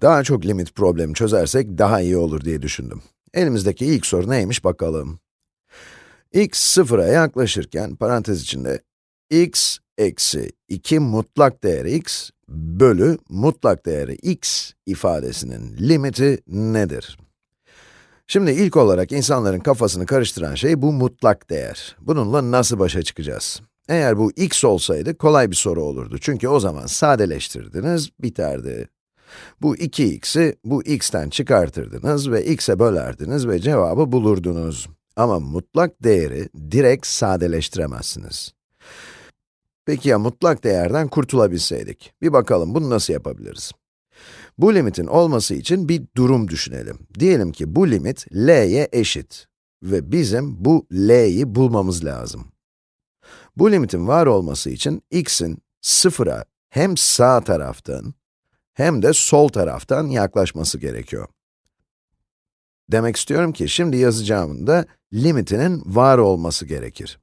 Daha çok limit problemi çözersek daha iyi olur diye düşündüm. Elimizdeki ilk soru neymiş bakalım. x sıfıra yaklaşırken parantez içinde x eksi 2 mutlak değeri x bölü mutlak değeri x ifadesinin limiti nedir? Şimdi ilk olarak insanların kafasını karıştıran şey bu mutlak değer. Bununla nasıl başa çıkacağız? Eğer bu x olsaydı kolay bir soru olurdu. Çünkü o zaman sadeleştirdiniz, biterdi. Bu 2x'i bu x'ten çıkartırdınız ve x'e bölerdiniz ve cevabı bulurdunuz. Ama mutlak değeri direkt sadeleştiremezsiniz. Peki ya mutlak değerden kurtulabilseydik? Bir bakalım bunu nasıl yapabiliriz? Bu limitin olması için bir durum düşünelim. Diyelim ki bu limit l'ye eşit ve bizim bu l'yi bulmamız lazım. Bu limitin var olması için x'in sıfıra hem sağ taraftan hem de sol taraftan yaklaşması gerekiyor. Demek istiyorum ki şimdi yazacağımın da limitinin var olması gerekir.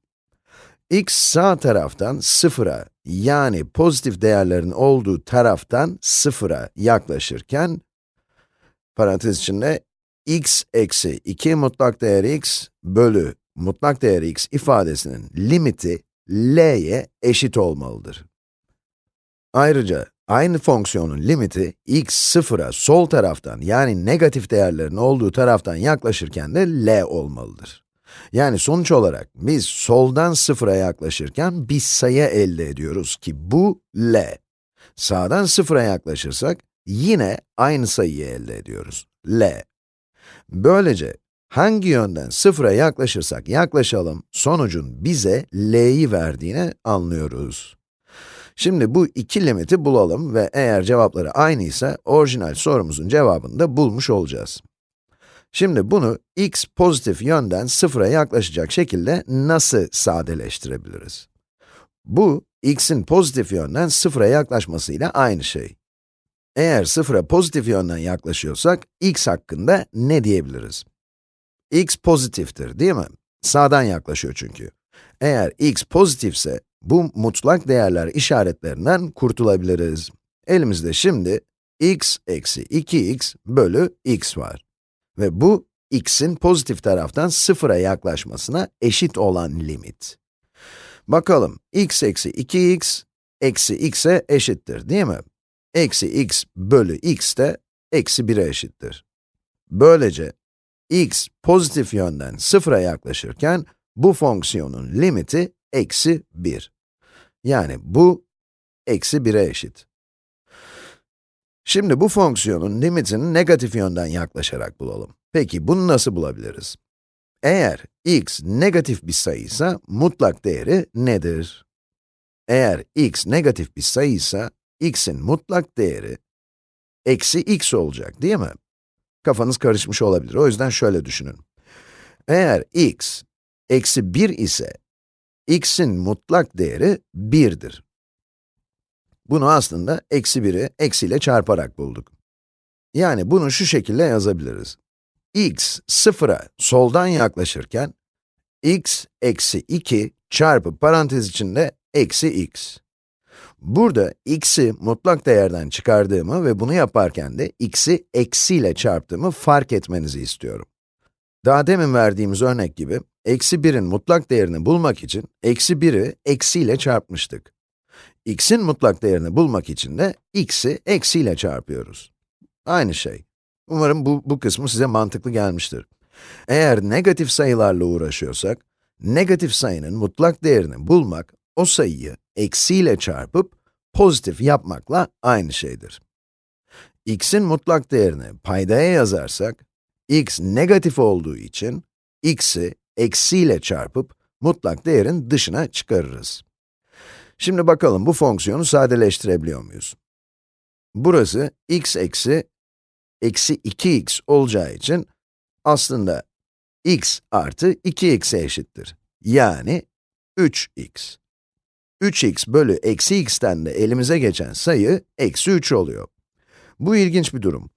x sağ taraftan sıfıra yani pozitif değerlerin olduğu taraftan sıfıra yaklaşırken, parantez içinde x eksi 2 mutlak değer x bölü mutlak değer x ifadesinin limiti l'ye eşit olmalıdır. Ayrıca aynı fonksiyonun limiti x sıfıra sol taraftan yani negatif değerlerin olduğu taraftan yaklaşırken de l olmalıdır. Yani sonuç olarak biz soldan sıfıra yaklaşırken bir sayı elde ediyoruz ki bu l. Sağdan sıfıra yaklaşırsak yine aynı sayıyı elde ediyoruz, l. Böylece hangi yönden sıfıra yaklaşırsak yaklaşalım, sonucun bize l'yi verdiğini anlıyoruz. Şimdi bu iki limiti bulalım ve eğer cevapları aynıysa, orijinal sorumuzun cevabını da bulmuş olacağız. Şimdi bunu x pozitif yönden sıfıra yaklaşacak şekilde nasıl sadeleştirebiliriz? Bu, x'in pozitif yönden sıfıra yaklaşmasıyla aynı şey. Eğer sıfıra pozitif yönden yaklaşıyorsak, x hakkında ne diyebiliriz? x pozitiftir, değil mi? Sağdan yaklaşıyor çünkü. Eğer x pozitifse, bu mutlak değerler işaretlerinden kurtulabiliriz. Elimizde şimdi x eksi 2x bölü x var. Ve bu, x'in pozitif taraftan sıfıra yaklaşmasına eşit olan limit. Bakalım, x eksi 2x, eksi x'e eşittir, değil mi? Eksi x bölü x de eksi 1'e eşittir. Böylece, x pozitif yönden sıfıra yaklaşırken, bu fonksiyonun limiti eksi 1. Yani bu, eksi 1'e eşit. Şimdi bu fonksiyonun limitini negatif yönden yaklaşarak bulalım. Peki bunu nasıl bulabiliriz? Eğer x negatif bir sayıysa, mutlak değeri nedir? Eğer x negatif bir sayıysa, x'in mutlak değeri eksi x olacak değil mi? Kafanız karışmış olabilir, o yüzden şöyle düşünün. Eğer x eksi 1 ise, x'in mutlak değeri 1'dir. Bunu aslında eksi 1'i eksiyle çarparak bulduk. Yani bunu şu şekilde yazabiliriz. x sıfıra soldan yaklaşırken, x eksi 2 çarpı parantez içinde eksi x. Burada x'i mutlak değerden çıkardığımı ve bunu yaparken de x'i eksiyle çarptığımı fark etmenizi istiyorum. Daha demin verdiğimiz örnek gibi, eksi 1'in mutlak değerini bulmak için eksi 1'i eksiyle çarpmıştık x'in mutlak değerini bulmak için de x'i eksiyle çarpıyoruz. Aynı şey. Umarım bu, bu kısmı size mantıklı gelmiştir. Eğer negatif sayılarla uğraşıyorsak, negatif sayının mutlak değerini bulmak, o sayıyı eksiyle çarpıp pozitif yapmakla aynı şeydir. x'in mutlak değerini paydaya yazarsak, x negatif olduğu için, x'i eksiyle çarpıp mutlak değerin dışına çıkarırız. Şimdi bakalım bu fonksiyonu sadeleştirebiliyor muyuz? Burası x eksi eksi 2x olacağı için aslında x artı 2x'e eşittir. Yani 3x. 3x bölü eksi x'ten de elimize geçen sayı eksi 3 oluyor. Bu ilginç bir durum.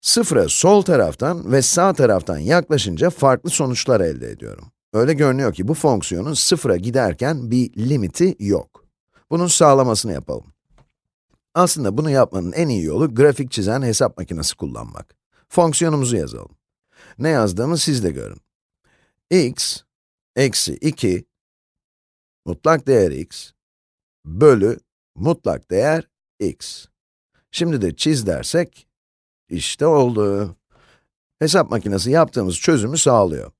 Sıfıra sol taraftan ve sağ taraftan yaklaşınca farklı sonuçlar elde ediyorum. Öyle görünüyor ki bu fonksiyonun sıfıra giderken bir limiti yok. Bunun sağlamasını yapalım. Aslında bunu yapmanın en iyi yolu grafik çizen hesap makinesi kullanmak. Fonksiyonumuzu yazalım. Ne yazdığımı siz de görün. x eksi 2 mutlak değer x bölü mutlak değer x. Şimdi de çiz dersek, işte oldu. Hesap makinesi yaptığımız çözümü sağlıyor.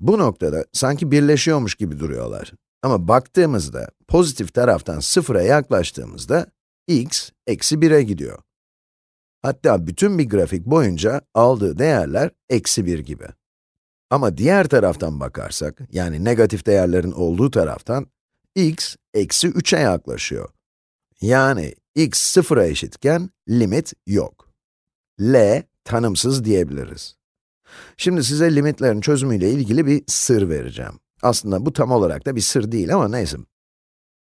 Bu noktada sanki birleşiyormuş gibi duruyorlar. Ama baktığımızda, pozitif taraftan sıfıra yaklaştığımızda, x eksi 1'e gidiyor. Hatta bütün bir grafik boyunca aldığı değerler eksi 1 gibi. Ama diğer taraftan bakarsak, yani negatif değerlerin olduğu taraftan, x eksi 3'e yaklaşıyor. Yani x sıfıra eşitken limit yok. L tanımsız diyebiliriz. Şimdi size limitlerin çözümüyle ilgili bir sır vereceğim. Aslında bu tam olarak da bir sır değil ama neyse.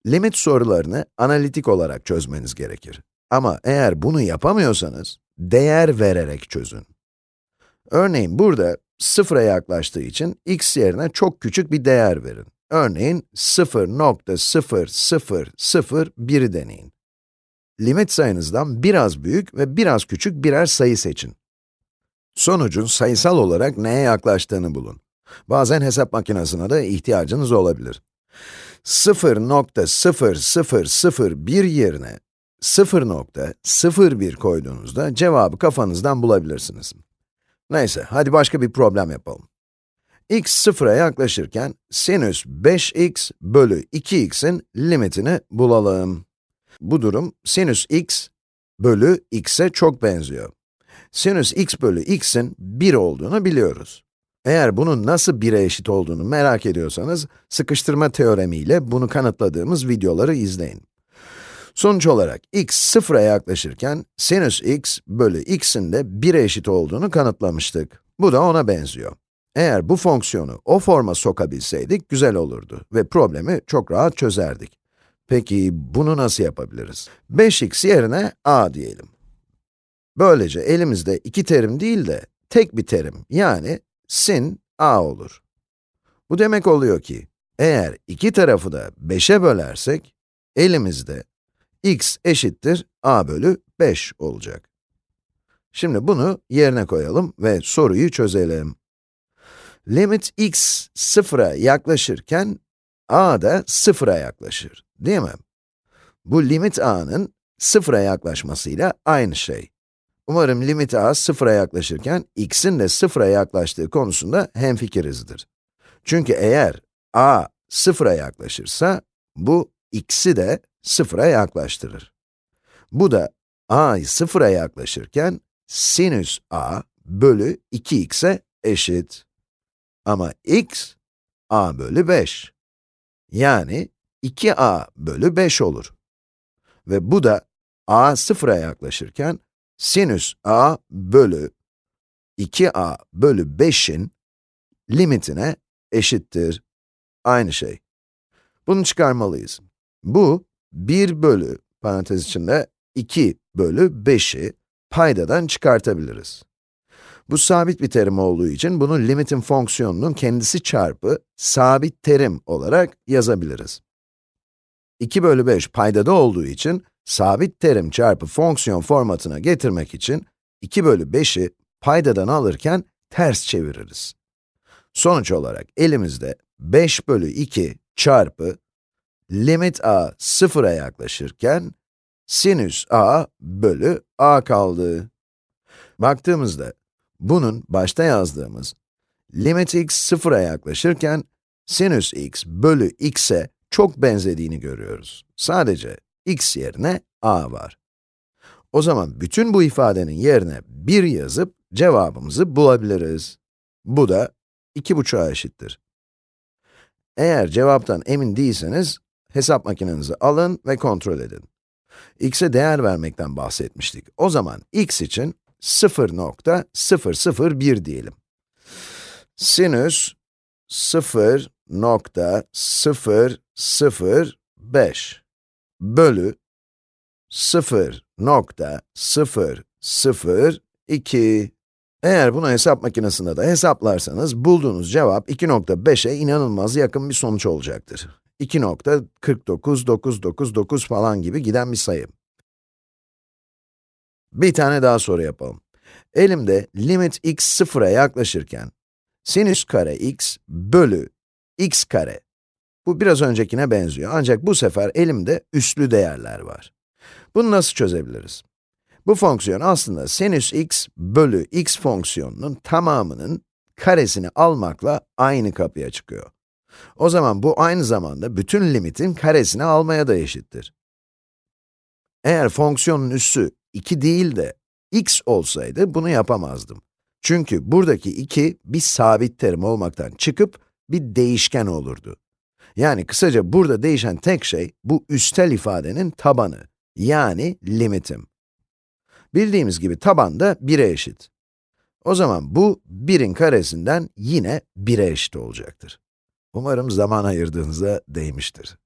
Limit sorularını analitik olarak çözmeniz gerekir. Ama eğer bunu yapamıyorsanız, değer vererek çözün. Örneğin burada sıfıra yaklaştığı için x yerine çok küçük bir değer verin. Örneğin 0.0001'i deneyin. Limit sayınızdan biraz büyük ve biraz küçük birer sayı seçin. Sonucun sayısal olarak neye yaklaştığını bulun. Bazen hesap makinesine de ihtiyacınız olabilir. 0.0001 yerine 0.01 koyduğunuzda cevabı kafanızdan bulabilirsiniz. Neyse, hadi başka bir problem yapalım. x sıfıra yaklaşırken sinüs 5x bölü 2x'in limitini bulalım. Bu durum sinüs x bölü x'e çok benziyor. Sinüs x bölü x'in 1 olduğunu biliyoruz. Eğer bunun nasıl 1'e eşit olduğunu merak ediyorsanız, sıkıştırma teoremiyle bunu kanıtladığımız videoları izleyin. Sonuç olarak x sıfıra yaklaşırken sinüs x bölü x'in de 1'e eşit olduğunu kanıtlamıştık. Bu da ona benziyor. Eğer bu fonksiyonu o forma sokabilseydik güzel olurdu ve problemi çok rahat çözerdik. Peki bunu nasıl yapabiliriz? 5x yerine a diyelim. Böylece elimizde iki terim değil de tek bir terim yani sin a olur. Bu demek oluyor ki eğer iki tarafı da 5'e bölersek elimizde x eşittir a bölü 5 olacak. Şimdi bunu yerine koyalım ve soruyu çözelim. Limit x sıfıra yaklaşırken a da sıfıra yaklaşır, değil mi? Bu limit a'nın sıfıra yaklaşmasıyla aynı şey. Umarım limit a sıfıra yaklaşırken x'in de sıfıra yaklaştığı konusunda hemfikirizdir. Çünkü eğer a sıfıra yaklaşırsa, bu x'i de sıfıra yaklaştırır. Bu da a sıfıra yaklaşırken sinüs a bölü 2x'e eşit. Ama x, a bölü 5. Yani 2a bölü 5 olur. Ve bu da a sıfıra yaklaşırken sinüs a bölü 2a bölü 5'in limitine eşittir. Aynı şey. Bunu çıkarmalıyız. Bu, 1 bölü, parantez içinde 2 bölü 5'i paydadan çıkartabiliriz. Bu sabit bir terim olduğu için bunu limitin fonksiyonunun kendisi çarpı sabit terim olarak yazabiliriz. 2 bölü 5 paydada olduğu için sabit terim çarpı fonksiyon formatına getirmek için 2 bölü 5'i paydadan alırken ters çeviririz. Sonuç olarak elimizde 5 bölü 2 çarpı limit a sıfıra yaklaşırken sinüs a bölü a kaldı. Baktığımızda bunun başta yazdığımız limit x sıfıra yaklaşırken sinüs x bölü x'e çok benzediğini görüyoruz. Sadece x yerine a var. O zaman bütün bu ifadenin yerine 1 yazıp cevabımızı bulabiliriz. Bu da 2,5'a eşittir. Eğer cevaptan emin değilseniz, hesap makinenizi alın ve kontrol edin. x'e değer vermekten bahsetmiştik. O zaman x için 0.001 diyelim. Sinüs 0.005 bölü 0.002 Eğer bunu hesap makinesinde de hesaplarsanız, bulduğunuz cevap 2.5'e inanılmaz yakın bir sonuç olacaktır. 2.49999 falan gibi giden bir sayı. Bir tane daha soru yapalım. Elimde limit x sıfıra yaklaşırken, sinüs kare x bölü x kare. Bu biraz öncekine benziyor ancak bu sefer elimde üslü değerler var. Bunu nasıl çözebiliriz? Bu fonksiyon aslında sinüs x bölü x fonksiyonunun tamamının karesini almakla aynı kapıya çıkıyor. O zaman bu aynı zamanda bütün limitin karesini almaya da eşittir. Eğer fonksiyonun üssü 2 değil de x olsaydı bunu yapamazdım. Çünkü buradaki 2 bir sabit terim olmaktan çıkıp bir değişken olurdu. Yani kısaca burada değişen tek şey bu üstel ifadenin tabanı, yani limitim. Bildiğimiz gibi taban da 1'e eşit. O zaman bu 1'in karesinden yine 1'e eşit olacaktır. Umarım zaman ayırdığınıza değmiştir.